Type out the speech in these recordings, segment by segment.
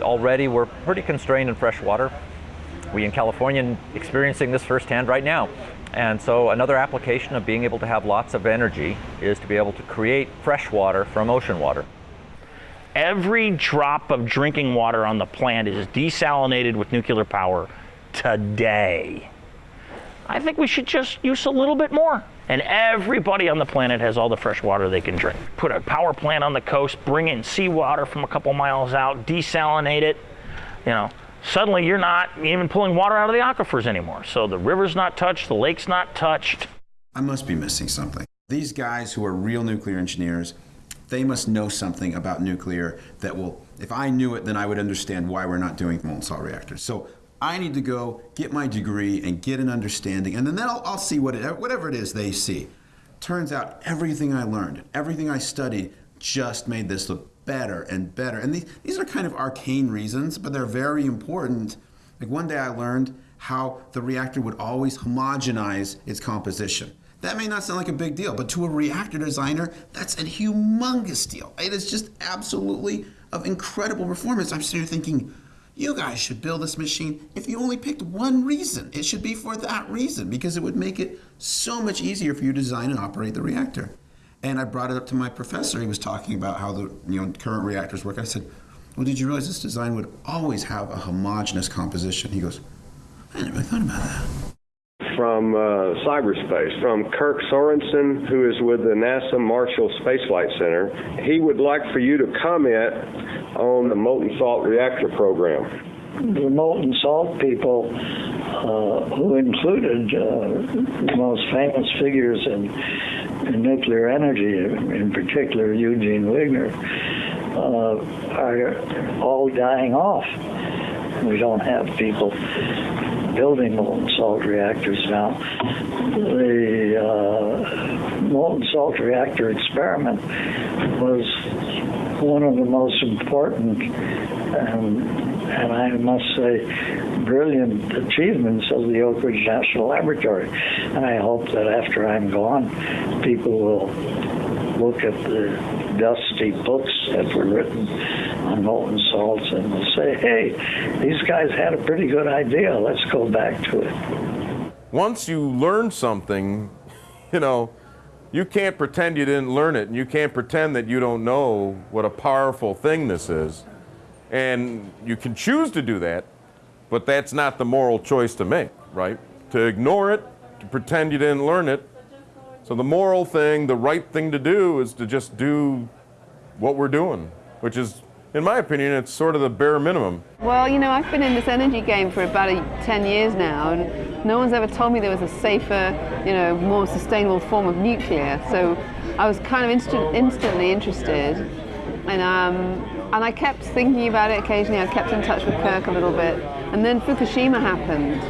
already we're pretty constrained in fresh water. We in California are experiencing this firsthand right now. And so another application of being able to have lots of energy is to be able to create fresh water from ocean water. Every drop of drinking water on the planet is desalinated with nuclear power today. I think we should just use a little bit more. And everybody on the planet has all the fresh water they can drink. Put a power plant on the coast, bring in seawater from a couple miles out, desalinate it. You know, suddenly you're not even pulling water out of the aquifers anymore. So the river's not touched, the lake's not touched. I must be missing something. These guys who are real nuclear engineers, they must know something about nuclear that will, if I knew it, then I would understand why we're not doing molten salt reactors. So I need to go get my degree and get an understanding, and then I'll, I'll see what it, whatever it is they see. Turns out everything I learned, everything I studied, just made this look better and better. And these, these are kind of arcane reasons, but they're very important. Like one day I learned how the reactor would always homogenize its composition. That may not sound like a big deal, but to a reactor designer, that's a humongous deal. It is just absolutely of incredible performance. I'm sitting here thinking, you guys should build this machine if you only picked one reason. It should be for that reason because it would make it so much easier for you to design and operate the reactor. And I brought it up to my professor. He was talking about how the you know current reactors work. I said, well, did you realize this design would always have a homogeneous composition? He goes, I never thought about that from uh, cyberspace, from Kirk Sorensen, who is with the NASA Marshall Space Flight Center. He would like for you to comment on the molten salt reactor program. The molten salt people, uh, who included uh, the most famous figures in, in, nuclear energy, in particular Eugene Wigner, uh, are all dying off. We don't have people building molten salt reactors now. The uh, molten salt reactor experiment was one of the most important and, and I must say brilliant achievements of the Oak Ridge National Laboratory. And I hope that after I'm gone, people will look at the dusty books that were written on molten salts and will say, hey, these guys had a pretty good idea. Let's go back to it. Once you learn something, you know, you can't pretend you didn't learn it, and you can't pretend that you don't know what a powerful thing this is. And you can choose to do that, but that's not the moral choice to make, right? To ignore it, to pretend you didn't learn it. So the moral thing, the right thing to do is to just do what we're doing, which is in my opinion, it's sort of the bare minimum. Well, you know, I've been in this energy game for about 10 years now, and no one's ever told me there was a safer, you know, more sustainable form of nuclear. So I was kind of instant, instantly interested, and um, and I kept thinking about it occasionally. I kept in touch with Kirk a little bit, and then Fukushima happened.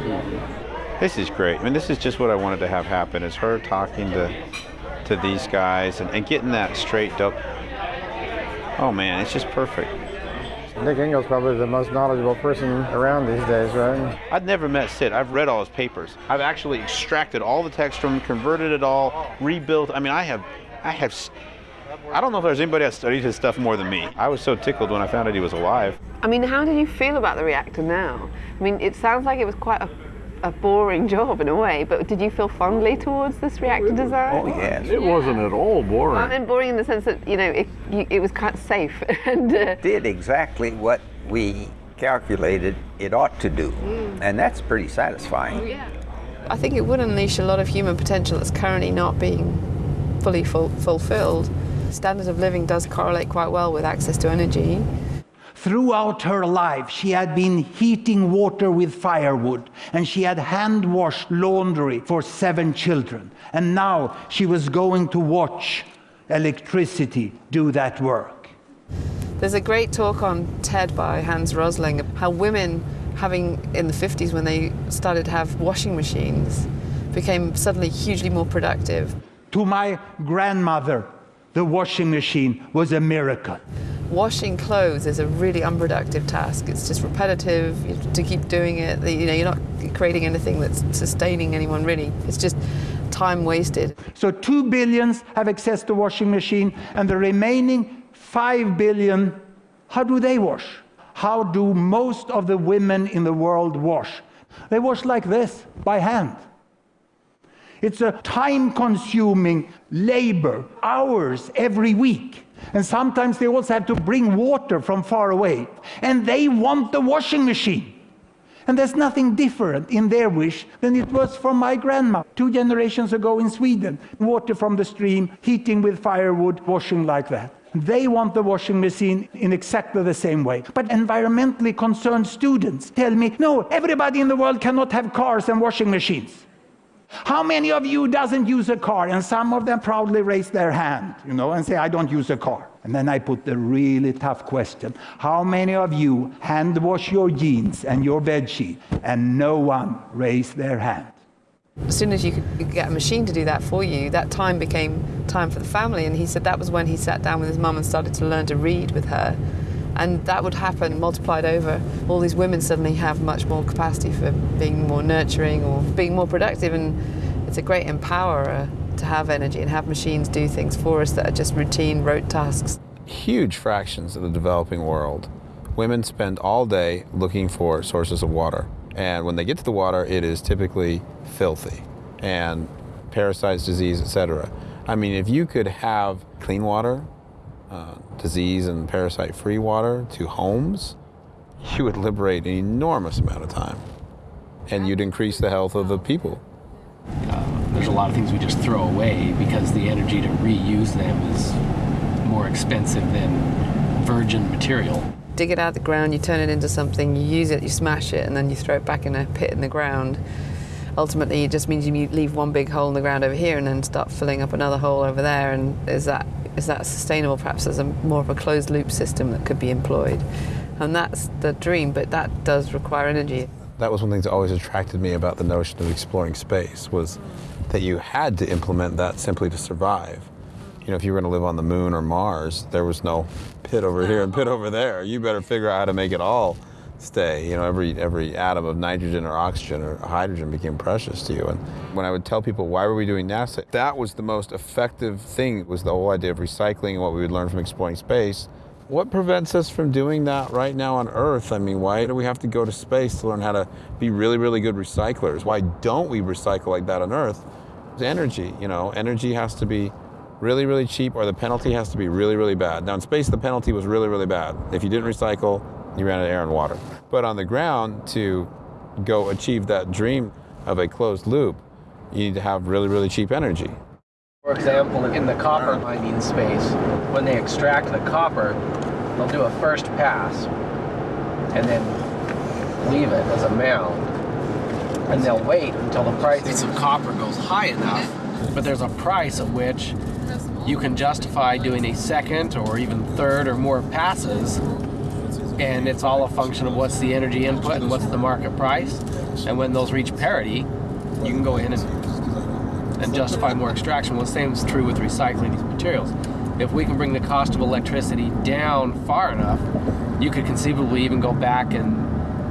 This is great. I mean, this is just what I wanted to have happen: is her talking to to these guys and, and getting that straight up Oh man, it's just perfect. Nick Engel's probably the most knowledgeable person around these days, right? I've never met Sid. I've read all his papers. I've actually extracted all the text from him, converted it all, rebuilt. I mean, I have, I have, I don't know if there's anybody that studied his stuff more than me. I was so tickled when I found out he was alive. I mean, how did you feel about the reactor now? I mean, it sounds like it was quite a a boring job in a way, but did you feel fondly towards this reactor design? Oh yes. It wasn't at all boring. Well, I mean, boring in the sense that, you know, it, you, it was quite safe. and uh, did exactly what we calculated it ought to do. Mm. And that's pretty satisfying. Oh, yeah. I think it would unleash a lot of human potential that's currently not being fully ful fulfilled. Standard of living does correlate quite well with access to energy. Throughout her life, she had been heating water with firewood, and she had hand-washed laundry for seven children. And now she was going to watch electricity do that work. There's a great talk on TED by Hans Rosling, how women having, in the 50s when they started to have washing machines, became suddenly hugely more productive. To my grandmother, the washing machine was a miracle. Washing clothes is a really unproductive task. It's just repetitive to keep doing it. You know, you're not creating anything that's sustaining anyone really. It's just time wasted. So two billions have access to washing machine and the remaining five billion, how do they wash? how do most of the women in the world wash? They wash like this, by hand. It's a time consuming labor, hours every week. And sometimes they also have to bring water from far away. And they want the washing machine. And there's nothing different in their wish than it was from my grandma two generations ago in Sweden. Water from the stream, heating with firewood, washing like that. They want the washing machine in exactly the same way. But environmentally concerned students tell me, no, everybody in the world cannot have cars and washing machines. How many of you doesn't use a car? And some of them proudly raise their hand, you know, and say, I don't use a car. And then I put the really tough question. How many of you hand wash your jeans and your bed sheet? And no one raised their hand. As soon as you could get a machine to do that for you, that time became time for the family. And he said that was when he sat down with his mum and started to learn to read with her. And that would happen multiplied over. All these women suddenly have much more capacity for being more nurturing or being more productive. And it's a great empowerer to have energy and have machines do things for us that are just routine, rote tasks. Huge fractions of the developing world, women spend all day looking for sources of water. And when they get to the water, it is typically filthy and parasites, disease, etc. I mean, if you could have clean water, uh, disease and parasite free water to homes, you would liberate an enormous amount of time and you'd increase the health of the people. Uh, there's a lot of things we just throw away because the energy to reuse them is more expensive than virgin material. Dig it out of the ground, you turn it into something, you use it, you smash it, and then you throw it back in a pit in the ground. Ultimately, it just means you leave one big hole in the ground over here and then start filling up another hole over there. And is that is that sustainable? Perhaps as a more of a closed loop system that could be employed. And that's the dream, but that does require energy. That was one thing that always attracted me about the notion of exploring space was that you had to implement that simply to survive. You know, if you were going to live on the moon or Mars, there was no pit over here and pit over there. You better figure out how to make it all stay. You know, every every atom of nitrogen or oxygen or hydrogen became precious to you. And when I would tell people why were we doing NASA, that was the most effective thing was the whole idea of recycling and what we would learn from exploring space. What prevents us from doing that right now on Earth? I mean, why do we have to go to space to learn how to be really, really good recyclers? Why don't we recycle like that on Earth? It's energy, you know, energy has to be really, really cheap or the penalty has to be really, really bad. Now in space, the penalty was really, really bad. If you didn't recycle, you ran out of air and water. But on the ground, to go achieve that dream of a closed loop, you need to have really, really cheap energy. For example, in the copper mining space, when they extract the copper, they'll do a first pass and then leave it as a mound. And they'll wait until the price of copper goes high enough, but there's a price at which you can justify doing a second or even third or more passes and it's all a function of what's the energy input and what's the market price. And when those reach parity, you can go in and, and justify more extraction. Well, the same is true with recycling these materials. If we can bring the cost of electricity down far enough, you could conceivably even go back and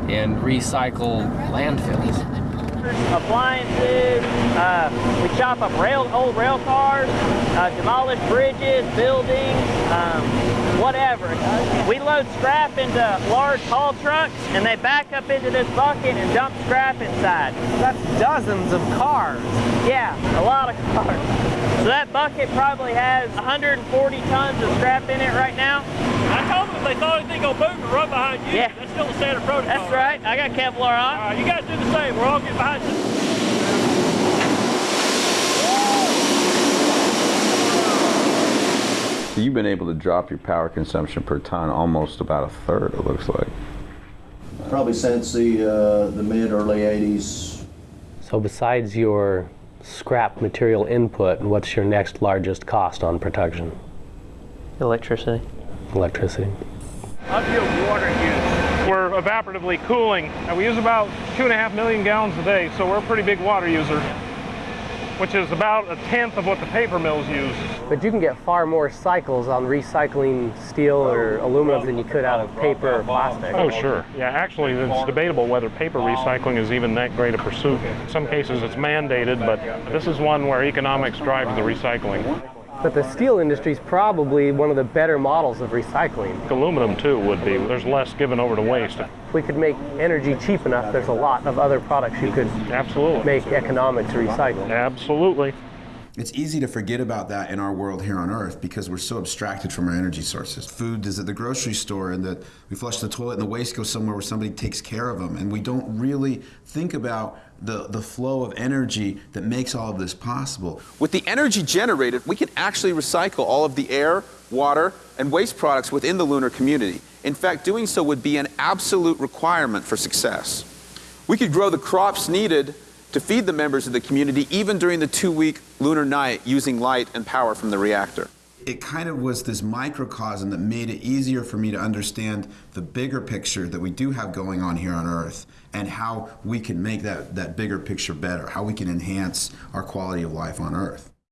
and recycle landfills appliances. Uh, we chop up rail, old rail cars, uh, demolish bridges, buildings, um, whatever. We load scrap into large haul trucks, and they back up into this bucket and dump scrap inside. That's dozens of cars. Yeah, a lot of cars. So that bucket probably has 140 tons of scrap in it right now. I told them if they thought anything go boom, to run behind you. Yeah. That's still the standard protocol. That's right. I got Kevlar on. All right, you guys do the same. We're all getting behind you. So you've been able to drop your power consumption per ton almost about a third, it looks like. Probably since the, uh, the mid early 80s. So besides your scrap material input, what's your next largest cost on production? Electricity. Electricity. Of your water use, we're evaporatively cooling, and we use about two and a half million gallons a day, so we're a pretty big water user, which is about a tenth of what the paper mills use. But you can get far more cycles on recycling steel or aluminum than you could out of paper or plastic. Oh, sure. Yeah, actually, it's debatable whether paper recycling is even that great a pursuit. In some cases, it's mandated, but this is one where economics drives the recycling. But the steel industry is probably one of the better models of recycling. Aluminum too would be. There's less given over to waste. If we could make energy cheap enough, there's a lot of other products you could absolutely make economic to recycle. Absolutely. It's easy to forget about that in our world here on Earth because we're so abstracted from our energy sources. Food is at the grocery store, and that we flush the toilet, and the waste goes somewhere where somebody takes care of them, and we don't really think about the, the flow of energy that makes all of this possible. With the energy generated, we can actually recycle all of the air, water, and waste products within the lunar community. In fact, doing so would be an absolute requirement for success. We could grow the crops needed to feed the members of the community even during the two-week lunar night using light and power from the reactor. It kind of was this microcosm that made it easier for me to understand the bigger picture that we do have going on here on Earth and how we can make that, that bigger picture better, how we can enhance our quality of life on Earth.